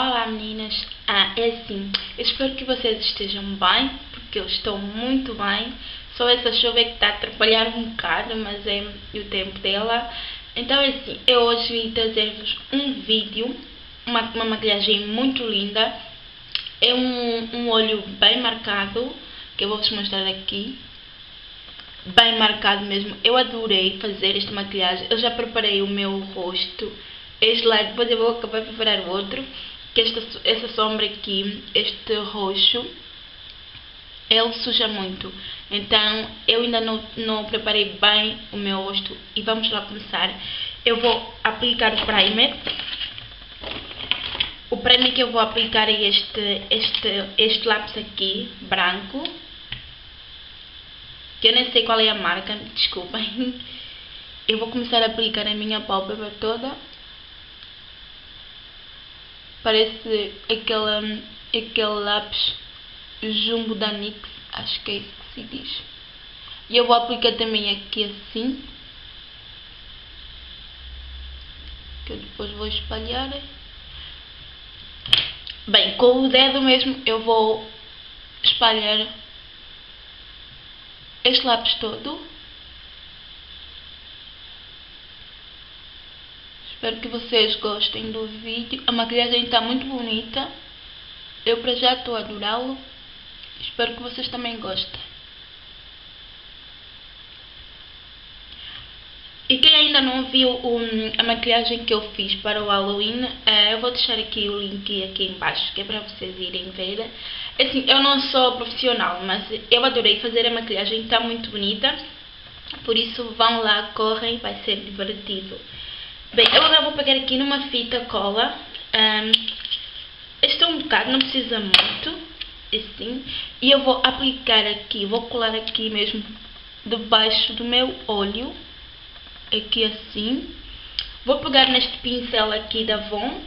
Olá meninas, ah, é assim, eu espero que vocês estejam bem, porque eu estou muito bem, só essa chuva é que está a atrapalhar um bocado, mas é o tempo dela. Então é assim, eu hoje vim trazer-vos um vídeo, uma, uma maquilhagem muito linda, é um, um olho bem marcado, que eu vou-vos mostrar aqui, bem marcado mesmo, eu adorei fazer esta maquilhagem, eu já preparei o meu rosto, este lado, depois eu vou acabar de preparar o outro que esta, essa sombra aqui, este roxo, ele suja muito. Então, eu ainda não, não preparei bem o meu rosto e vamos lá começar. Eu vou aplicar o primer. O primer que eu vou aplicar é este, este, este lápis aqui, branco. Que eu nem sei qual é a marca, desculpem. Eu vou começar a aplicar a minha pálpebra toda Parece aquele, aquele lápis jumbo da NYX, acho que é isso que se diz. E eu vou aplicar também aqui assim. Que eu depois vou espalhar. Bem, com o dedo mesmo eu vou espalhar este lápis todo. Espero que vocês gostem do vídeo. A maquilhagem está muito bonita. Eu para já estou a adorá-lo. Espero que vocês também gostem. E quem ainda não viu um, a maquilhagem que eu fiz para o Halloween, uh, eu vou deixar aqui o link aqui embaixo, que é para vocês irem ver. Assim, eu não sou profissional, mas eu adorei fazer a maquilhagem, está muito bonita. Por isso vão lá, correm, vai ser divertido. Bem, eu agora vou pegar aqui numa fita cola. Um, este é um bocado, não precisa muito. Assim. E eu vou aplicar aqui, vou colar aqui mesmo debaixo do meu olho. Aqui assim. Vou pegar neste pincel aqui da Avon.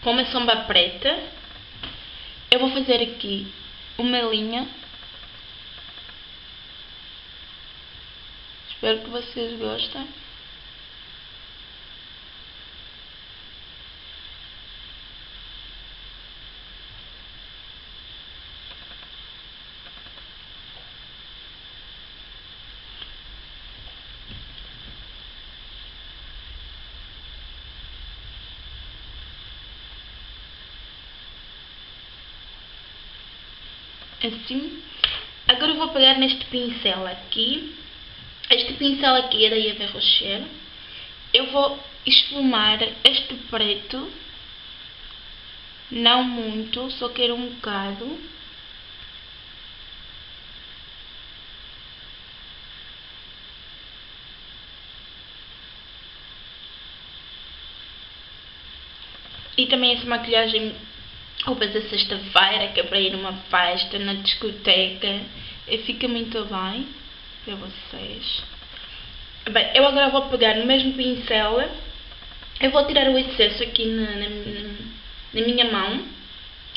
Com uma sombra preta. Eu vou fazer aqui uma linha. Espero que vocês gostem. Assim. Agora eu vou pegar neste pincel aqui. Este pincel aqui é da Eva Rocher. Eu vou esfumar este preto. Não muito, só quero um bocado. E também essa maquilhagem roupas da sexta-feira, que é para ir numa festa, na discoteca, e fica muito bem para vocês. Bem, eu agora vou pegar no mesmo pincel, eu vou tirar o excesso aqui na, na, na minha mão,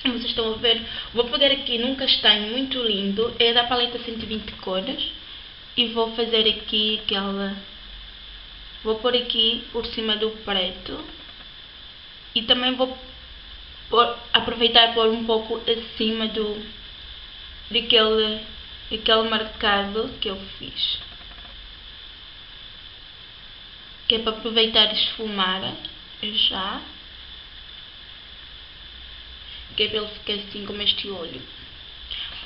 vocês estão a ver, vou pegar aqui num castanho muito lindo, é da paleta 120 cores, e vou fazer aqui aquela, vou pôr aqui por cima do preto, e também vou por, aproveitar e pôr um pouco acima do daquele, daquele marcado que eu fiz. Que é para aproveitar e esfumar já. Que é para ele ficar assim como este olho.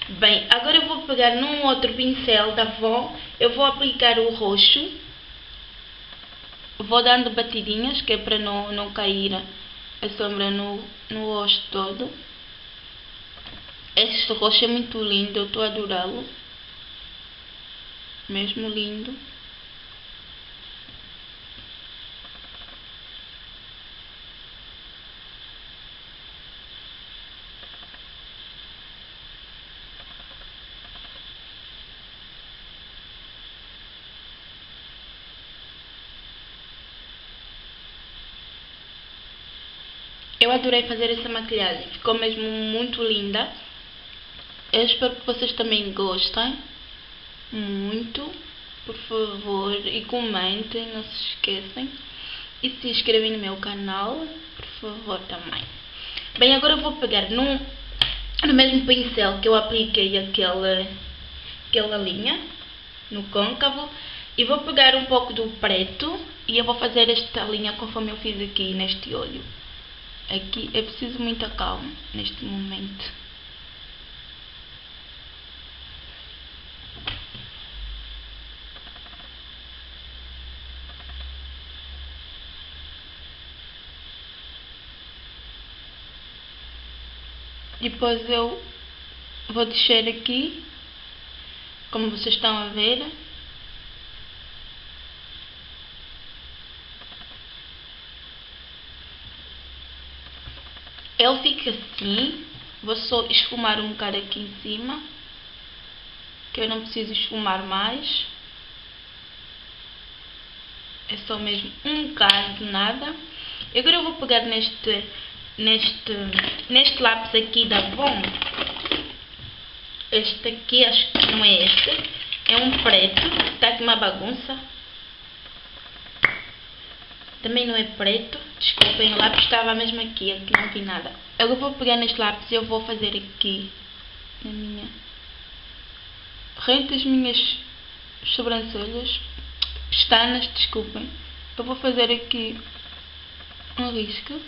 Bem, agora eu vou pegar num outro pincel da Avon, eu vou aplicar o roxo. Vou dando batidinhas, que é para não, não cair a sombra no, no rosto todo. Este roxo é muito lindo, eu estou a adorá-lo. Mesmo lindo. Eu adorei fazer essa maquilhagem, ficou mesmo muito linda. Eu espero que vocês também gostem muito. Por favor, e comentem, não se esqueçam. E se inscrevem no meu canal, por favor, também. Bem, agora eu vou pegar num, no mesmo pincel que eu apliquei aquele, aquela linha no côncavo e vou pegar um pouco do preto e eu vou fazer esta linha conforme eu fiz aqui neste olho. Aqui é preciso muita calma neste momento. Depois eu vou descer aqui, como vocês estão a ver. Ele fica assim, vou só esfumar um bocado aqui em cima, que eu não preciso esfumar mais. É só mesmo um bocado de nada. Agora eu vou pegar neste neste, neste lápis aqui da Bom. Este aqui, acho que não é este. É um preto. Está aqui uma bagunça. Também não é preto. Desculpem, o lápis estava mesmo aqui. Aqui não vi nada. Eu vou pegar neste lápis e eu vou fazer aqui na minha... Rente as minhas sobrancelhas. Pestanas, desculpem. Eu vou fazer aqui um risco.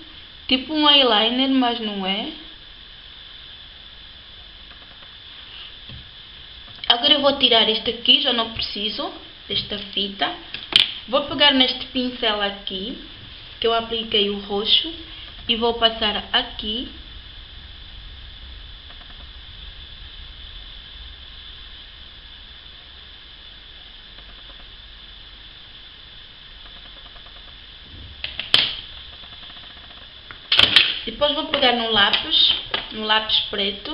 Tipo um eyeliner, mas não é. Agora eu vou tirar este aqui, já não preciso desta fita. Vou pegar neste pincel aqui, que eu apliquei o roxo, e vou passar aqui Depois vou pegar no lápis, no lápis preto.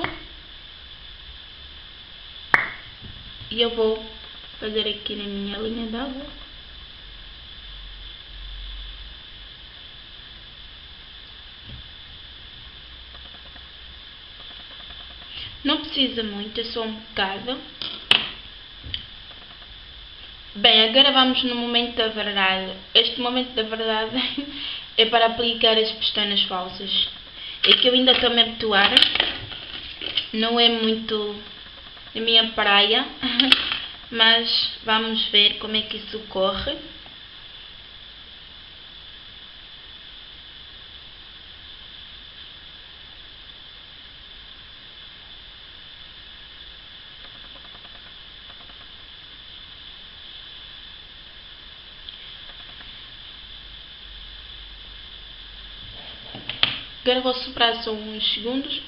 E eu vou fazer aqui na minha linha d'água. Não precisa muito, é só um bocado. Bem, agora vamos no momento da verdade. Este momento da verdade é para aplicar as pestanas falsas. É que eu ainda estou a me habituar, não é muito a minha praia, mas vamos ver como é que isso corre. Agora vou soprar só uns segundos.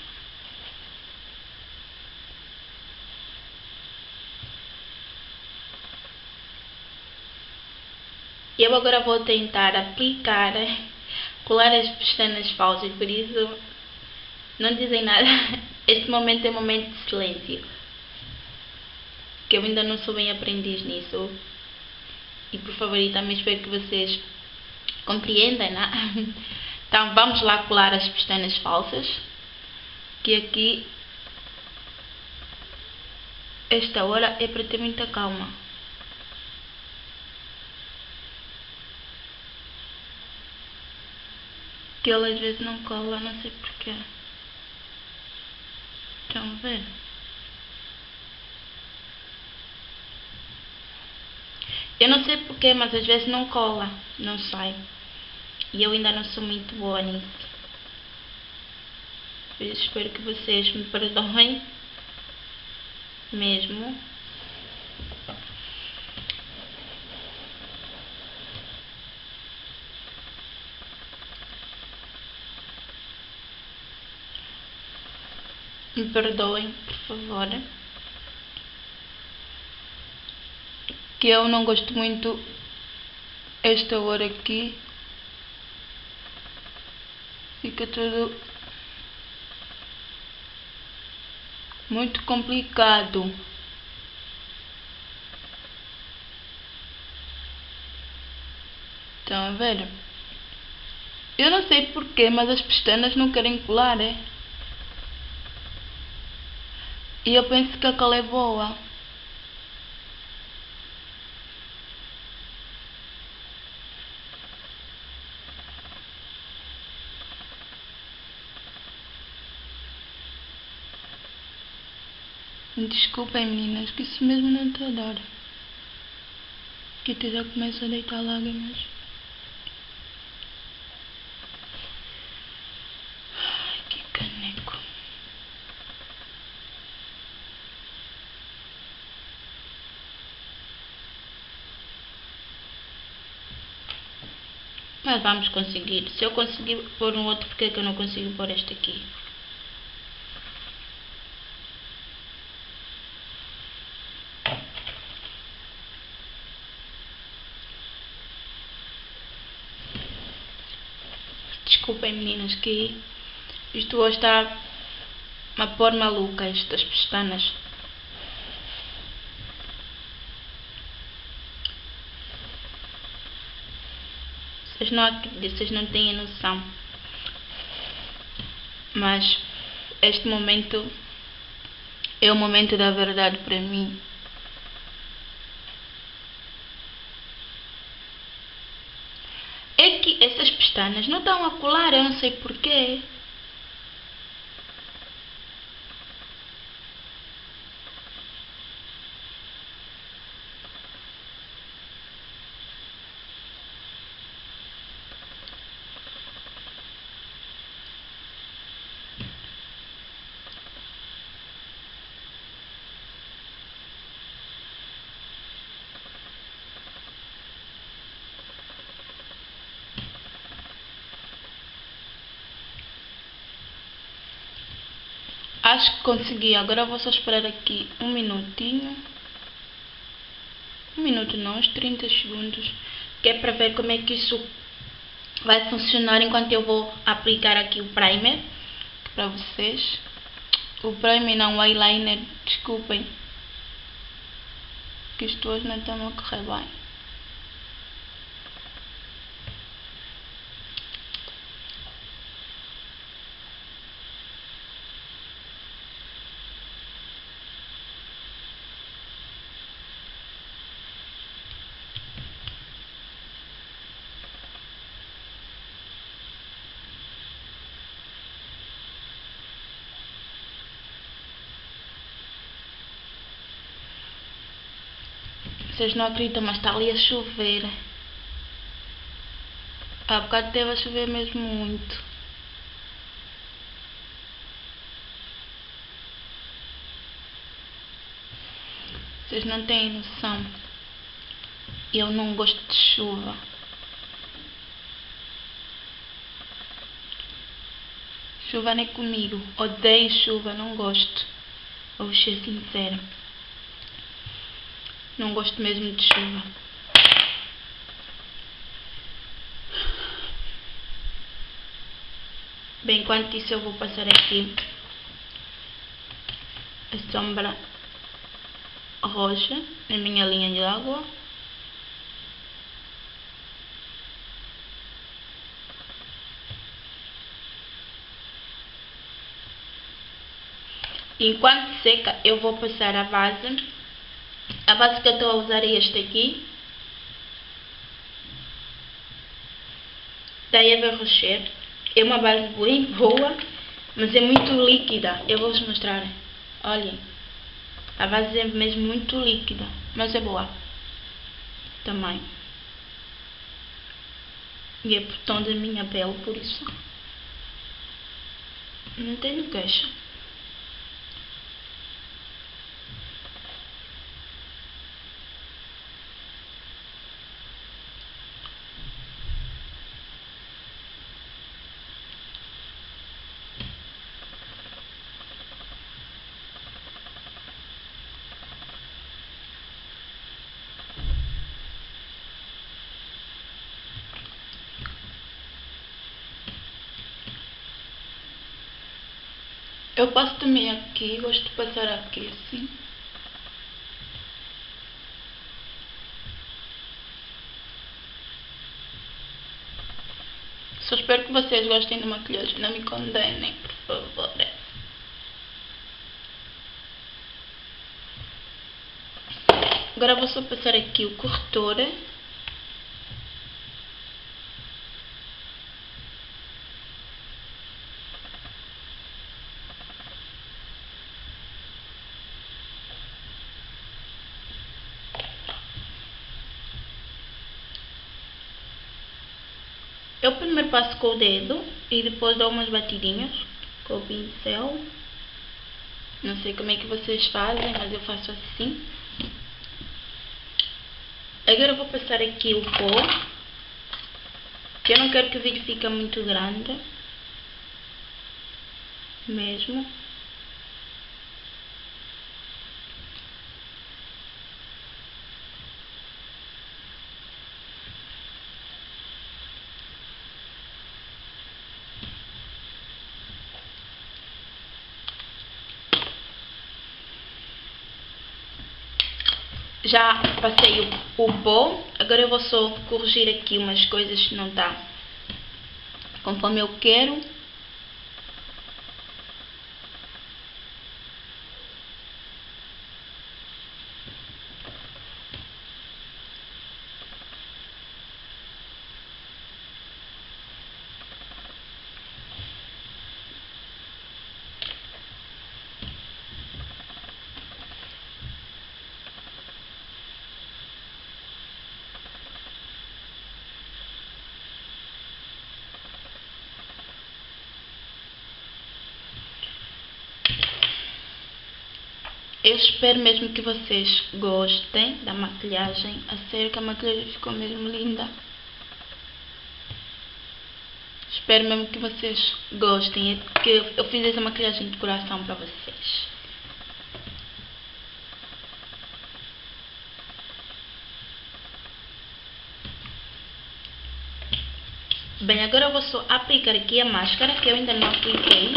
Eu agora vou tentar aplicar, colar as pestanas falsas, por isso não dizem nada. Este momento é um momento de silêncio. Que eu ainda não sou bem aprendiz nisso. E por favor, e também espero que vocês compreendam, né? Então vamos lá colar as pestanas falsas, que aqui esta hora é para ter muita calma. Que ele às vezes não cola, não sei porquê. Estão a ver? Eu não sei porquê, mas às vezes não cola, não sai. E eu ainda não sou muito boa nisso. Por isso espero que vocês me perdoem. Mesmo. Me perdoem, por favor. Que eu não gosto muito esta hora aqui fica tudo muito complicado. Estão a ver? Eu não sei porquê, mas as pestanas não querem colar, é? E eu penso que a cola é boa. Desculpem meninas, que isso mesmo não está a dar. Que até já começo a deitar lágrimas. Ai, que caneco. Mas vamos conseguir. Se eu conseguir pôr um outro, porque é que eu não consigo pôr este aqui? Desculpem meninas que isto hoje está a pôr maluca estas pestanas. Vocês não, vocês não têm noção. Mas este momento é o momento da verdade para mim. É que essas pestanas não estão a colar, eu não sei porquê. Acho que consegui. Agora vou só esperar aqui um minutinho. Um minuto não, uns 30 segundos. Que é para ver como é que isso vai funcionar enquanto eu vou aplicar aqui o primer para vocês. O primer não, o eyeliner, desculpem. Que isto hoje não está a correr bem. Vocês não acreditam, mas está ali a chover. Há bocado teve a chover mesmo muito. Vocês não têm noção. Eu não gosto de chuva. Chuva nem comigo. Odeio chuva, não gosto. Vou ser sincera. Não gosto mesmo de chuva. Bem, enquanto isso eu vou passar aqui a sombra roxa na minha linha de água. Enquanto seca, eu vou passar a base a base que eu estou a usar é este aqui. Da Eva Rocher. É uma base boa, mas é muito líquida. Eu vou-vos mostrar. Olhem. A base é mesmo muito líquida, mas é boa. Também. E é por tom da minha pele, por isso. Não tenho queixa. Eu passo também aqui, gosto de passar aqui assim. Só espero que vocês gostem da maquilhagem, não me condenem, por favor. Agora vou só passar aqui o corretor. Eu primeiro passo com o dedo e depois dou umas batidinhas com o pincel. Não sei como é que vocês fazem, mas eu faço assim. Agora eu vou passar aqui o pó, que eu não quero que o vídeo fique muito grande, mesmo. Já passei o, o pó, agora eu vou só corrigir aqui umas coisas que não tá conforme eu quero. Eu espero mesmo que vocês gostem da maquilhagem. A sério que a maquilhagem ficou mesmo linda. Espero mesmo que vocês gostem. Que eu fiz essa maquilhagem de coração para vocês. Bem, agora eu vou só aplicar aqui a máscara que eu ainda não apliquei.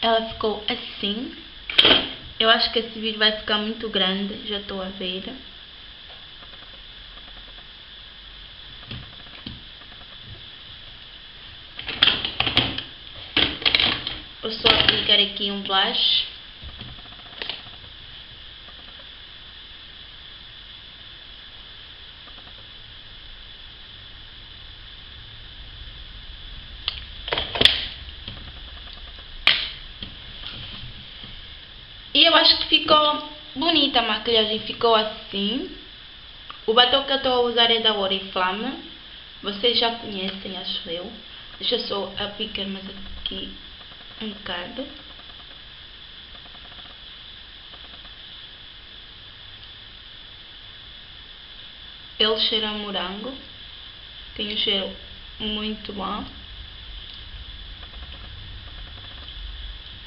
Ela ficou assim. Eu acho que esse vídeo vai ficar muito grande, já estou a ver. Vou só aplicar aqui um blush. E eu acho que ficou bonita a maquilhagem, ficou assim. O batom que eu estou a usar é da Oriflame. Vocês já conhecem, acho eu. Deixa só aplicar mais aqui um bocado. Ele cheira a morango. Tem um cheiro muito bom.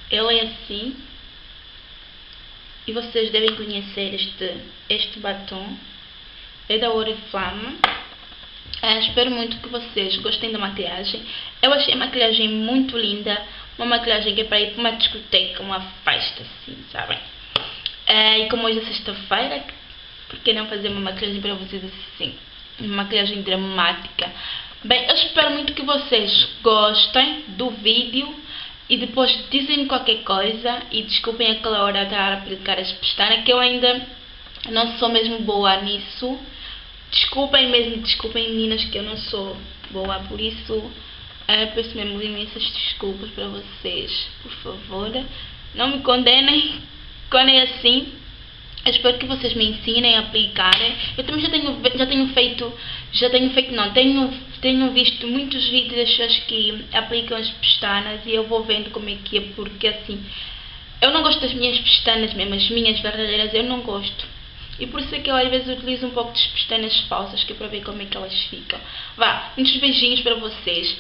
Ele é assim. E vocês devem conhecer este, este batom. É da Oriflame. É, espero muito que vocês gostem da maquiagem. Eu achei a maquilhagem muito linda. Uma maquilhagem que é para ir para uma discoteca, uma festa, assim, sabem? É, e como hoje é sexta-feira, por que não fazer uma maquilhagem para vocês assim? Uma maquilhagem dramática. Bem, eu espero muito que vocês gostem do vídeo e depois dizem qualquer coisa e desculpem aquela hora de aplicar as pestanas que eu ainda não sou mesmo boa nisso. Desculpem mesmo, desculpem meninas que eu não sou boa, por isso é, peço mesmo imensas desculpas para vocês, por favor. Não me condenem quando é assim. Espero que vocês me ensinem a aplicar. Eu também já tenho, já tenho feito, já tenho feito não, tenho, tenho visto muitos vídeos das pessoas que aplicam as pestanas e eu vou vendo como é que é, porque assim, eu não gosto das minhas pestanas mesmo, as minhas verdadeiras eu não gosto. E por isso é que eu às vezes utilizo um pouco de pestanas falsas, que é para ver como é que elas ficam. Vá, muitos beijinhos para vocês.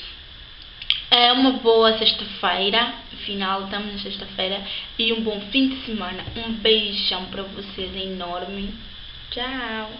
É uma boa sexta-feira, final, estamos na sexta-feira, e um bom fim de semana. Um beijão para vocês enorme. Tchau!